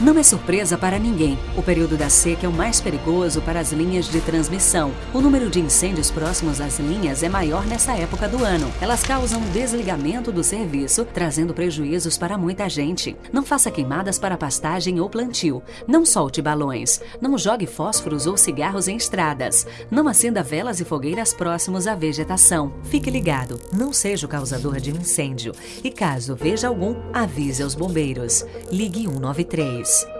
Não é surpresa para ninguém. O período da seca é o mais perigoso para as linhas de transmissão. O número de incêndios próximos às linhas é maior nessa época do ano. Elas causam desligamento do serviço, trazendo prejuízos para muita gente. Não faça queimadas para pastagem ou plantio. Não solte balões. Não jogue fósforos ou cigarros em estradas. Não acenda velas e fogueiras próximos à vegetação. Fique ligado. Não seja o causador de um incêndio. E caso veja algum, avise aos bombeiros. Ligue 193. days.